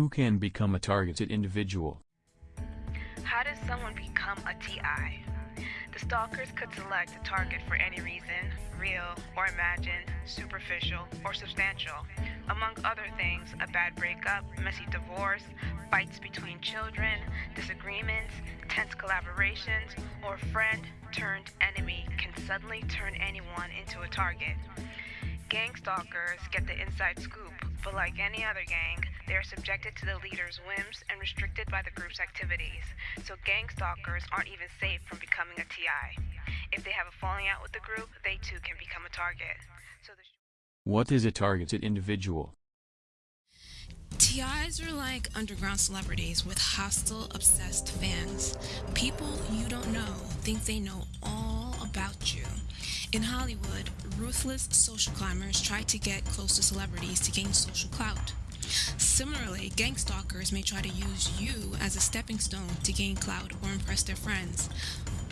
Who can become a targeted individual? How does someone become a TI? The stalkers could select a target for any reason, real or imagined, superficial or substantial. Among other things, a bad breakup, messy divorce, fights between children, disagreements, tense collaborations, or friend turned enemy can suddenly turn anyone into a target. Gang stalkers get the inside scoop, but like any other gang, they are subjected to the leader's whims and restricted by the group's activities. So gang stalkers aren't even safe from becoming a TI. If they have a falling out with the group, they too can become a target. So the What is a targeted individual? TIs are like underground celebrities with hostile, obsessed fans. People you don't know think they know all about you. In Hollywood, ruthless social climbers try to get close to celebrities to gain social clout. Similarly, gang stalkers may try to use you as a stepping stone to gain clout or impress their friends.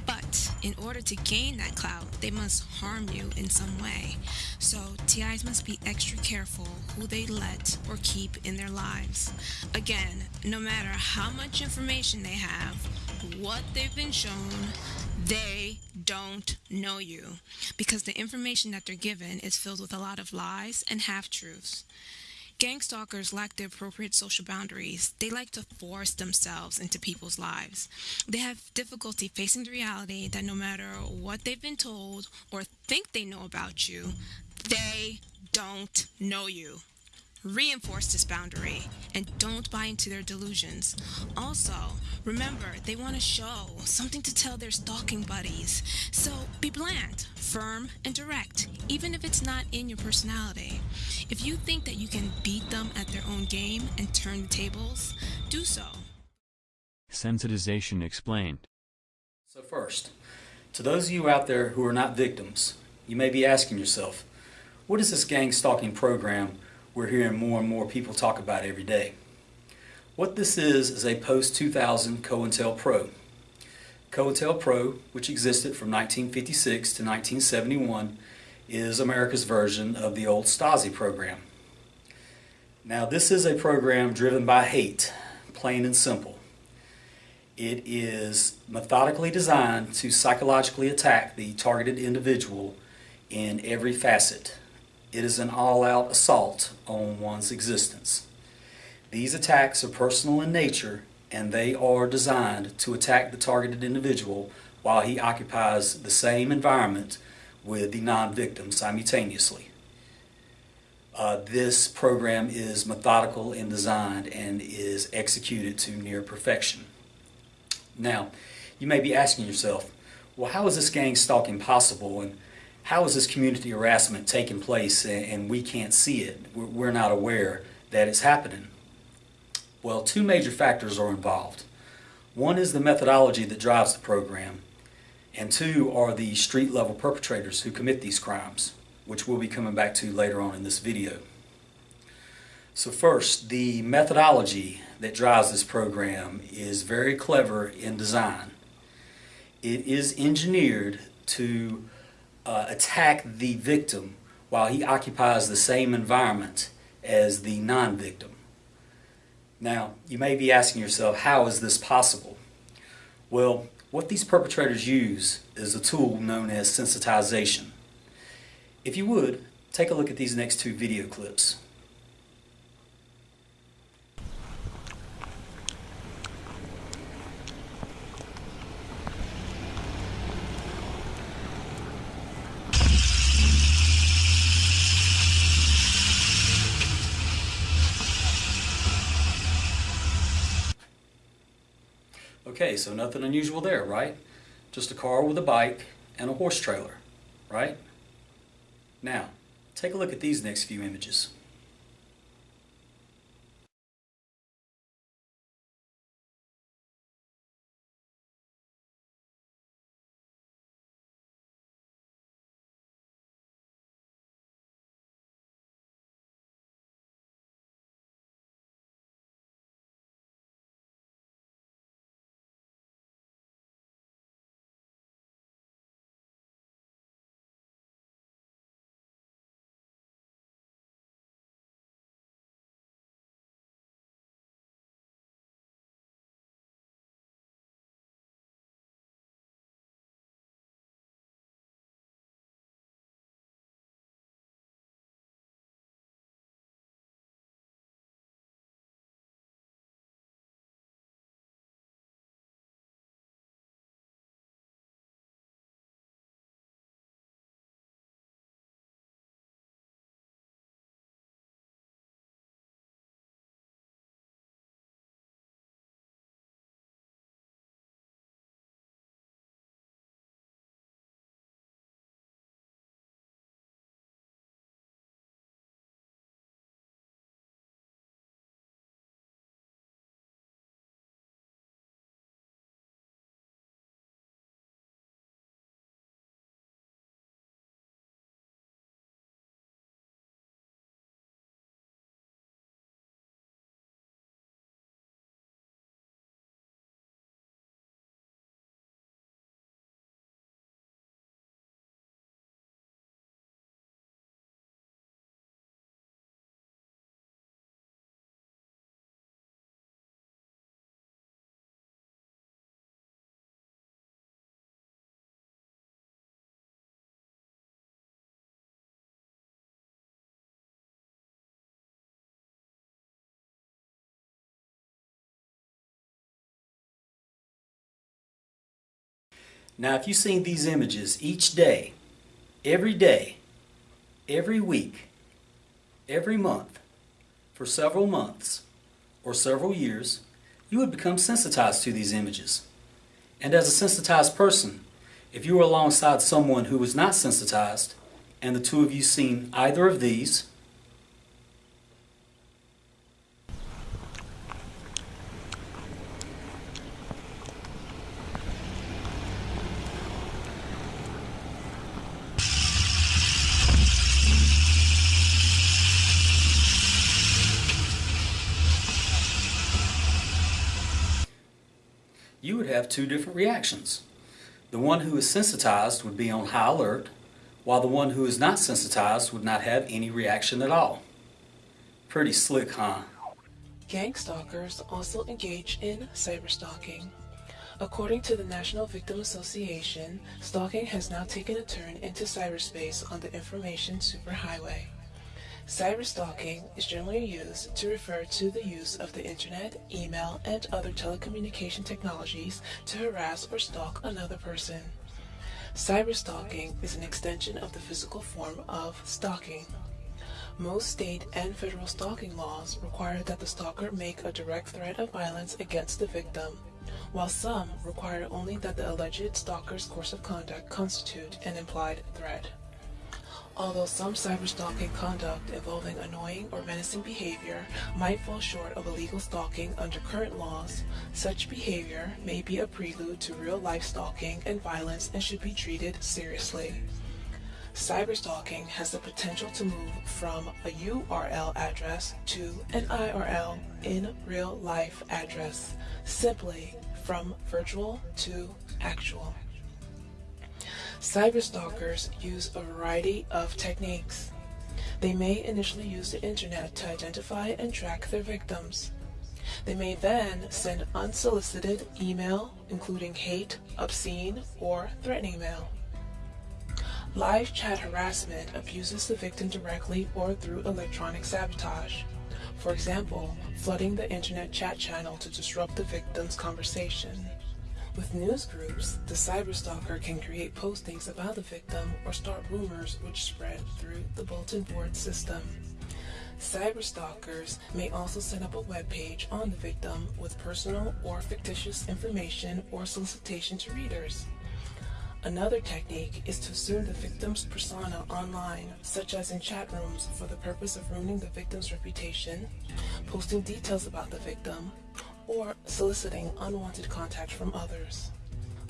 But in order to gain that clout, they must harm you in some way. So TIs must be extra careful who they let or keep in their lives. Again, no matter how much information they have, what they've been shown, they don't know you because the information that they're given is filled with a lot of lies and half truths. Gang stalkers lack the appropriate social boundaries. They like to force themselves into people's lives. They have difficulty facing the reality that no matter what they've been told or think they know about you, they don't know you. Reinforce this boundary and don't buy into their delusions. Also, remember, they want to show something to tell their stalking buddies. So be bland, firm, and direct, even if it's not in your personality. If you think that you can beat them at their own game and turn the tables, do so. Sensitization explained. So, first, to those of you out there who are not victims, you may be asking yourself, what is this gang stalking program we're hearing more and more people talk about every day? What this is is a post 2000 COINTELPRO. COINTELPRO, which existed from 1956 to 1971, is America's version of the old Stasi program. Now, this is a program driven by hate, plain and simple. It is methodically designed to psychologically attack the targeted individual in every facet. It is an all-out assault on one's existence. These attacks are personal in nature and they are designed to attack the targeted individual while he occupies the same environment with the non-victim simultaneously. Uh, this program is methodical in design and is executed to near perfection. Now, you may be asking yourself, well, how is this gang stalking possible and how is this community harassment taking place and we can't see it? We're not aware that it's happening. Well, two major factors are involved. One is the methodology that drives the program, and two are the street level perpetrators who commit these crimes, which we'll be coming back to later on in this video. So first, the methodology that drives this program is very clever in design. It is engineered to uh, attack the victim while he occupies the same environment as the non-victim. Now, you may be asking yourself, how is this possible? Well, what these perpetrators use is a tool known as sensitization. If you would, take a look at these next two video clips. Okay, so nothing unusual there, right? Just a car with a bike and a horse trailer, right? Now, take a look at these next few images. Now, if you've seen these images each day, every day, every week, every month, for several months, or several years, you would become sensitized to these images. And as a sensitized person, if you were alongside someone who was not sensitized, and the two of you seen either of these, you would have two different reactions. The one who is sensitized would be on high alert, while the one who is not sensitized would not have any reaction at all. Pretty slick, huh? Gang stalkers also engage in cyberstalking. According to the National Victim Association, stalking has now taken a turn into cyberspace on the information superhighway. Cyberstalking is generally used to refer to the use of the internet, email, and other telecommunication technologies to harass or stalk another person. Cyberstalking is an extension of the physical form of stalking. Most state and federal stalking laws require that the stalker make a direct threat of violence against the victim, while some require only that the alleged stalker's course of conduct constitute an implied threat. Although some cyberstalking conduct involving annoying or menacing behavior might fall short of illegal stalking under current laws, such behavior may be a prelude to real-life stalking and violence and should be treated seriously. Cyberstalking has the potential to move from a URL address to an IRL in real life address, simply from virtual to actual. Cyberstalkers use a variety of techniques. They may initially use the internet to identify and track their victims. They may then send unsolicited email, including hate, obscene, or threatening mail. Live chat harassment abuses the victim directly or through electronic sabotage. For example, flooding the internet chat channel to disrupt the victim's conversation. With news groups, the cyberstalker can create postings about the victim or start rumors which spread through the bulletin board system. Cyberstalkers may also set up a web page on the victim with personal or fictitious information or solicitation to readers. Another technique is to assume the victim's persona online, such as in chat rooms for the purpose of ruining the victim's reputation, posting details about the victim, or soliciting unwanted contact from others.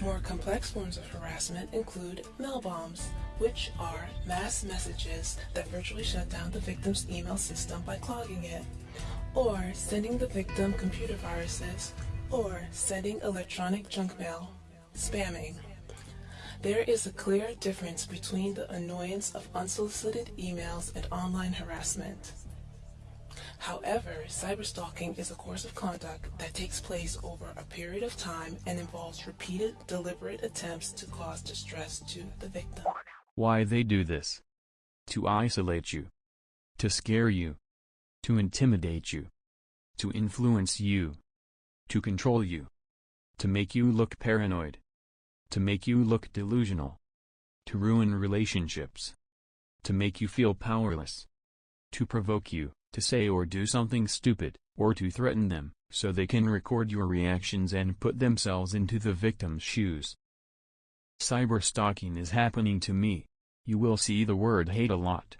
More complex forms of harassment include mail bombs, which are mass messages that virtually shut down the victim's email system by clogging it, or sending the victim computer viruses, or sending electronic junk mail, spamming. There is a clear difference between the annoyance of unsolicited emails and online harassment. However, cyberstalking is a course of conduct that takes place over a period of time and involves repeated, deliberate attempts to cause distress to the victim. Why they do this? To isolate you. To scare you. To intimidate you. To influence you. To control you. To make you look paranoid. To make you look delusional. To ruin relationships. To make you feel powerless. To provoke you to say or do something stupid, or to threaten them, so they can record your reactions and put themselves into the victim's shoes. Cyberstalking is happening to me. You will see the word hate a lot.